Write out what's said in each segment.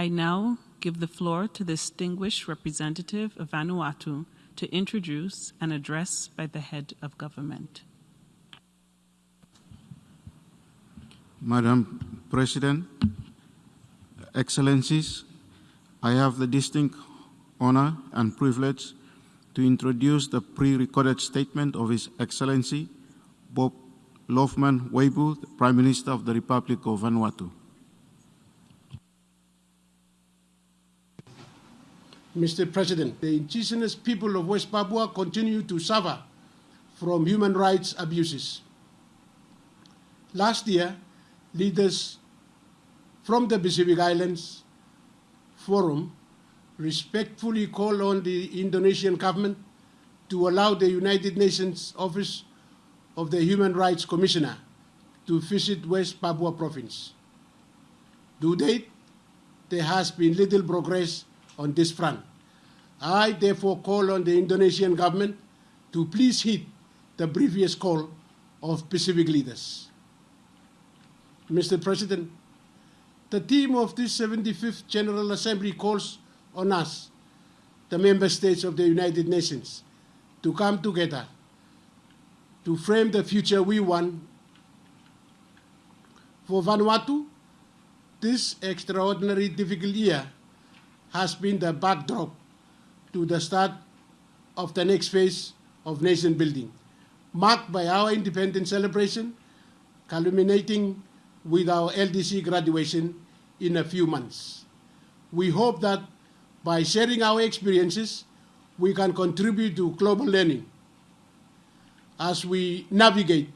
I now give the floor to the distinguished representative of Vanuatu to introduce an address by the head of government. Madam President, Excellencies, I have the distinct honor and privilege to introduce the pre-recorded statement of His Excellency Bob Loughman Weibur, Prime Minister of the Republic of Vanuatu. Mr. President, the indigenous people of West Papua continue to suffer from human rights abuses. Last year, leaders from the Pacific Islands Forum respectfully called on the Indonesian government to allow the United Nations Office of the Human Rights Commissioner to visit West Papua province. To date, there has been little progress on this front. I therefore call on the Indonesian government to please heed the previous call of Pacific leaders. Mr. President, the theme of this 75th General Assembly calls on us, the member states of the United Nations, to come together to frame the future we want for Vanuatu. This extraordinary difficult year has been the backdrop to the start of the next phase of nation building, marked by our independence celebration, culminating with our LDC graduation in a few months. We hope that by sharing our experiences, we can contribute to global learning as we navigate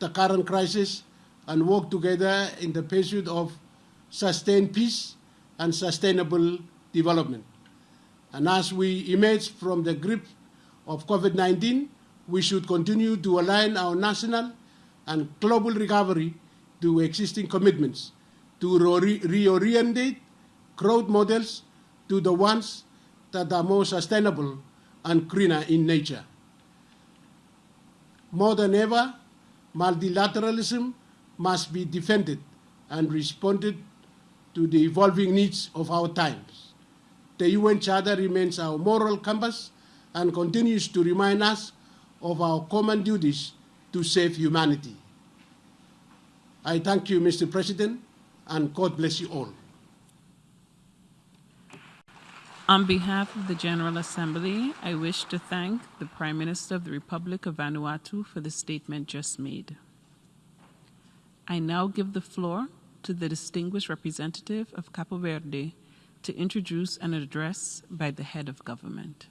the current crisis and work together in the pursuit of sustained peace and sustainable development. And as we emerge from the grip of COVID-19, we should continue to align our national and global recovery to existing commitments to re reorientate growth models to the ones that are more sustainable and greener in nature. More than ever, multilateralism must be defended and responded to the evolving needs of our times. The UN Charter remains our moral compass and continues to remind us of our common duties to save humanity. I thank you, Mr. President, and God bless you all. On behalf of the General Assembly, I wish to thank the Prime Minister of the Republic of Vanuatu for the statement just made. I now give the floor to the distinguished representative of Cabo Verde to introduce an address by the head of government.